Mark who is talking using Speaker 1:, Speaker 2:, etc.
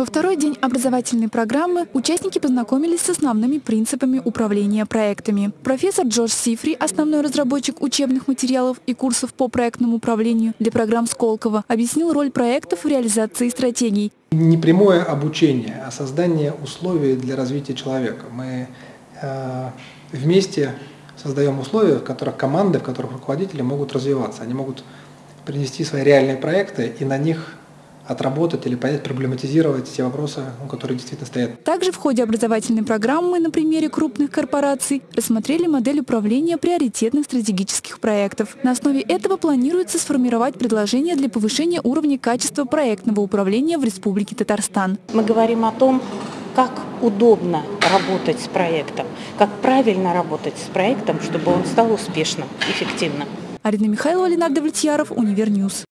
Speaker 1: Во второй день образовательной программы участники познакомились с основными принципами управления проектами. Профессор Джордж Сифри, основной разработчик учебных материалов и курсов по проектному управлению для программ Сколково, объяснил роль проектов в реализации стратегий.
Speaker 2: Не прямое обучение, а создание условий для развития человека. Мы э, вместе создаем условия, в которых команды, в которых руководители могут развиваться. Они могут принести свои реальные проекты и на них отработать или понять, проблематизировать те вопросы, которые действительно стоят.
Speaker 1: Также в ходе образовательной программы на примере крупных корпораций рассмотрели модель управления приоритетных стратегических проектов. На основе этого планируется сформировать предложения для повышения уровня качества проектного управления в Республике Татарстан.
Speaker 3: Мы говорим о том, как удобно работать с проектом, как правильно работать с проектом, чтобы он стал успешным, эффективным.
Speaker 1: Арина Михайлова, Ленардо Влетьяров, Univer News.